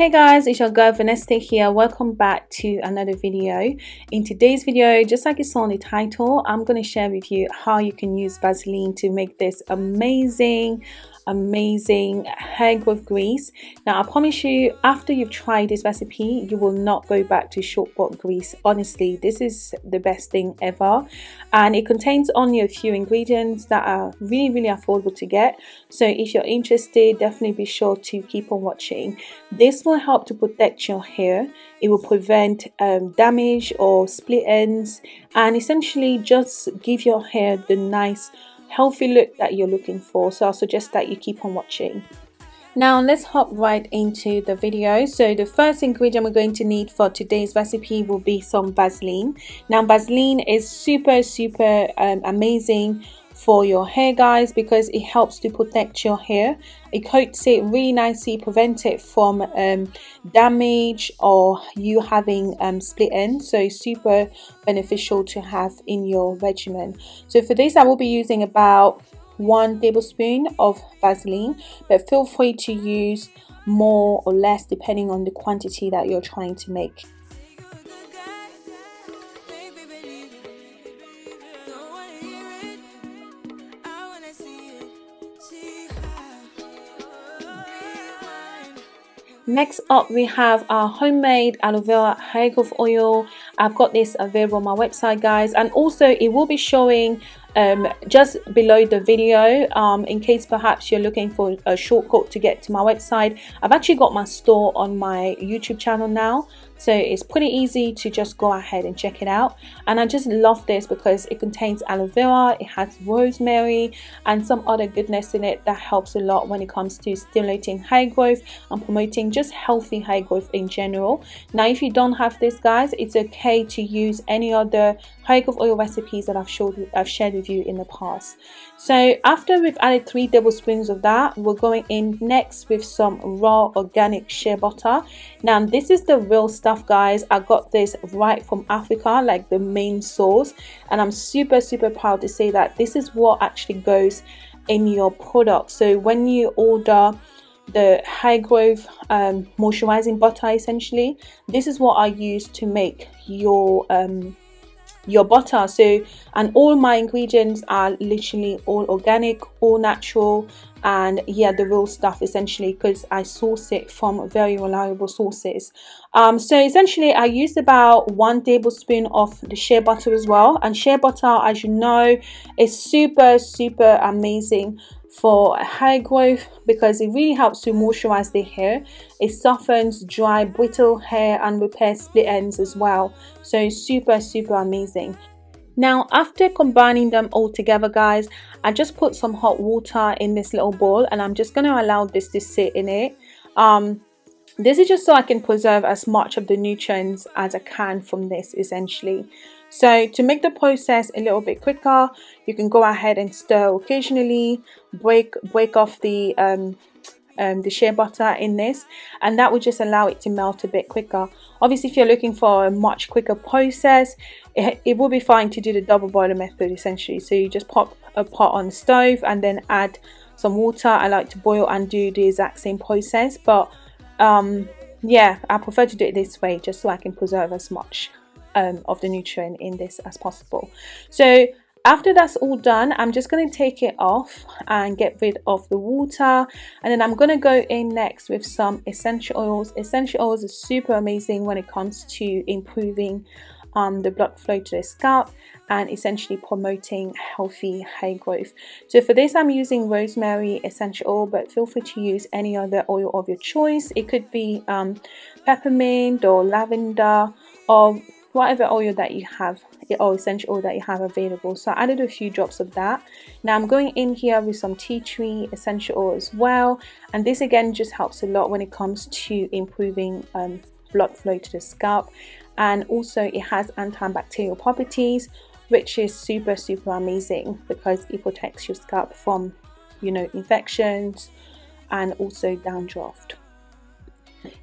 Hey guys, it's your girl Vanessa here. Welcome back to another video. In today's video, just like you saw in the title, I'm going to share with you how you can use Vaseline to make this amazing amazing hair growth grease. Now i promise you after you've tried this recipe you will not go back to short bought grease. Honestly this is the best thing ever. And it contains only a few ingredients that are really really affordable to get. So if you're interested definitely be sure to keep on watching. This will help to protect your hair. It will prevent um, damage or split ends. And essentially just give your hair the nice healthy look that you're looking for so I'll suggest that you keep on watching. Now let's hop right into the video. So the first ingredient we're going to need for today's recipe will be some Vaseline. Now Vaseline is super super um, amazing for your hair guys because it helps to protect your hair. It coats it really nicely prevent it from um, damage or you having um, split ends. So super beneficial to have in your regimen. So for this I will be using about one tablespoon of Vaseline but feel free to use more or less depending on the quantity that you're trying to make Next up we have our homemade aloe vera hair growth oil. I've got this available on my website guys and also it will be showing um, just below the video um, in case perhaps you're looking for a shortcut to get to my website. I've actually got my store on my YouTube channel now so it's pretty easy to just go ahead and check it out and I just love this because it contains aloe vera it has rosemary and some other goodness in it that helps a lot when it comes to stimulating hair growth and promoting just healthy hair growth in general now if you don't have this guys it's okay to use any other hair growth oil recipes that I've showed I've shared with you in the past. So after we've added three tablespoons of that we're going in next with some raw organic shea butter. Now this is the real stuff guys. I got this right from africa like the main source and i'm super super proud to say that this is what actually goes in your product. So when you order the high growth um, moisturizing butter essentially this is what I use to make your um, your butter. So and all my ingredients are literally all organic all natural and yeah the real stuff essentially because I source it from very reliable sources. Um, so essentially I used about one tablespoon of the shea butter as well. And shea butter as you know is super super amazing for hair growth because it really helps to moisturize the hair. It softens dry brittle hair and repairs split ends as well. So super super amazing. Now after combining them all together guys I just put some hot water in this little bowl and I'm just going to allow this to sit in it. Um, this is just so I can preserve as much of the nutrients as I can from this essentially so to make the process a little bit quicker, you can go ahead and stir occasionally, break break off the um, um, the shea butter in this and that will just allow it to melt a bit quicker. Obviously if you're looking for a much quicker process, it, it will be fine to do the double boiler method essentially. So you just pop a pot on the stove and then add some water. I like to boil and do the exact same process but um, yeah I prefer to do it this way just so I can preserve as much um, of the nutrient in this as possible. So after that's all done i'm just going to take it off and get rid of the water. And then i'm going to go in next with some essential oils. Essential oils are super amazing when it comes to improving um, the blood flow to the scalp and essentially promoting healthy hair growth. So for this i'm using rosemary essential oil but feel free to use any other oil of your choice. It could be um, peppermint or lavender or whatever oil that you have or essential oil that you have available. So I added a few drops of that. Now I'm going in here with some tea tree essential oil as well. And this again just helps a lot when it comes to improving um, blood flow to the scalp. And also it has antibacterial properties which is super super amazing because it protects your scalp from you know infections and also dandruff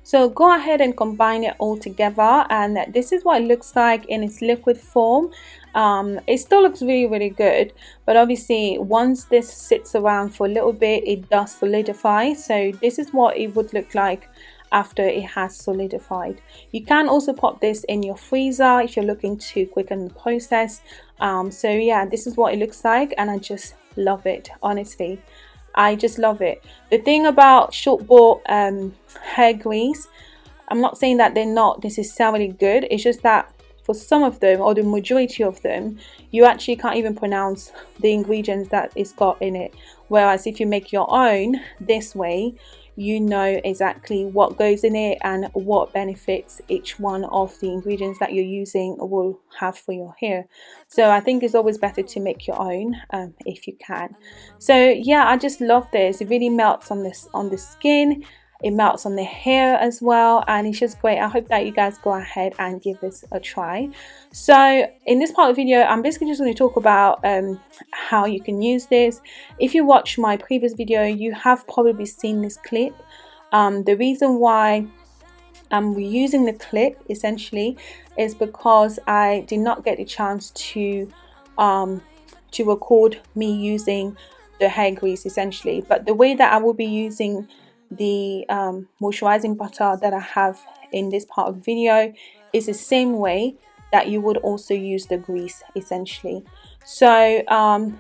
so go ahead and combine it all together and this is what it looks like in its liquid form. Um, it still looks really really good but obviously once this sits around for a little bit it does solidify. So this is what it would look like after it has solidified. You can also pop this in your freezer if you're looking to quicken the process. Um, so yeah this is what it looks like and I just love it honestly I just love it. The thing about short bought um, hair grease I'm not saying that they're not necessarily good it's just that for some of them or the majority of them you actually can't even pronounce the ingredients that it's got in it. Whereas if you make your own this way you know exactly what goes in it and what benefits each one of the ingredients that you're using will have for your hair. So I think it's always better to make your own um, if you can. So yeah I just love this. It really melts on this on the skin it melts on the hair as well and it's just great. I hope that you guys go ahead and give this a try. So in this part of the video i'm basically just going to talk about um, how you can use this. If you watch my previous video you have probably seen this clip. Um, the reason why I'm reusing the clip essentially is because I did not get the chance to um, to record me using the hair grease essentially. But the way that I will be using the um, moisturizing butter that I have in this part of the video is the same way that you would also use the grease essentially. So um,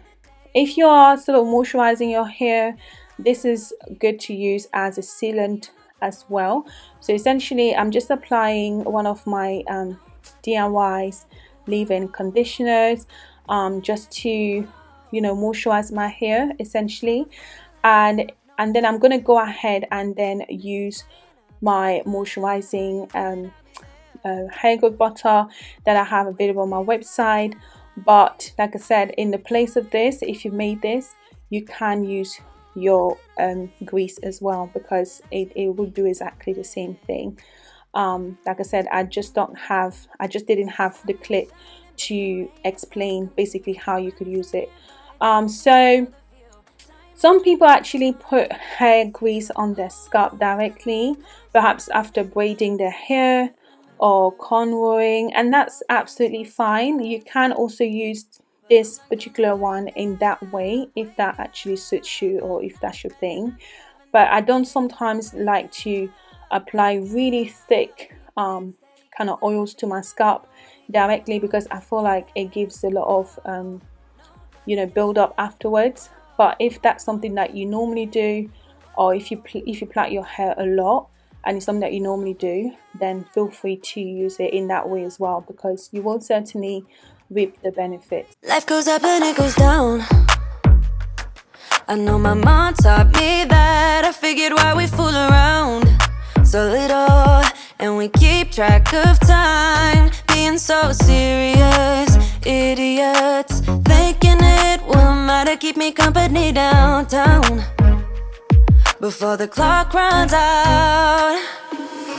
if you are sort of moisturizing your hair this is good to use as a sealant as well. So essentially I'm just applying one of my um, DIY's leave-in conditioners um, just to you know moisturize my hair essentially. And and then I'm to go ahead and then use my moisturizing um, uh, hair growth butter that I have available on my website. But like I said in the place of this if you made this you can use your um, grease as well because it, it will do exactly the same thing. Um, like I said I just don't have I just didn't have the clip to explain basically how you could use it. Um, so some people actually put hair grease on their scalp directly, perhaps after braiding their hair or cornrowing, and that's absolutely fine. You can also use this particular one in that way if that actually suits you or if that's your thing. But I don't sometimes like to apply really thick um, kind of oils to my scalp directly because I feel like it gives a lot of um, you know build up afterwards but if that's something that you normally do or if you if you plait your hair a lot and it's something that you normally do then feel free to use it in that way as well because you will certainly reap the benefits. Life goes up and it goes down. I know my mom taught me that. I figured why we fool around so little and we keep track of time. Being so serious idiots thinking it matter keep me company downtown before the clock runs out.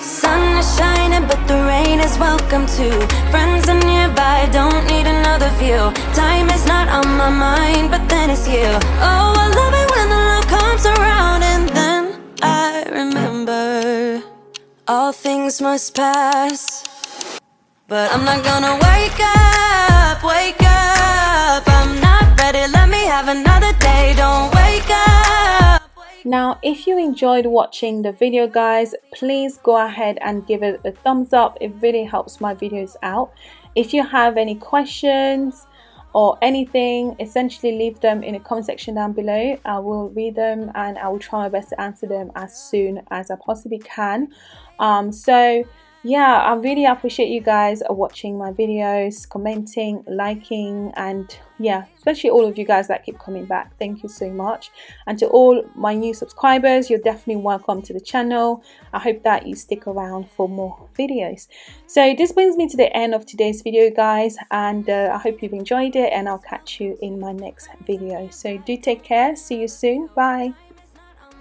Sun is shining but the rain is welcome too. Friends are nearby don't need another view. Time is not on my mind but then it's you. Oh i love it when the love comes around and then i remember all things must pass. But I'm not gonna wake now if you enjoyed watching the video guys please go ahead and give it a thumbs up. It really helps my videos out. If you have any questions or anything essentially leave them in the comment section down below. I will read them and i will try my best to answer them as soon as i possibly can. Um, so yeah i really appreciate you guys watching my videos commenting liking and yeah especially all of you guys that keep coming back. Thank you so much. And to all my new subscribers you're definitely welcome to the channel. I hope that you stick around for more videos. So this brings me to the end of today's video guys and uh, i hope you've enjoyed it and i'll catch you in my next video. So do take care. See you soon. Bye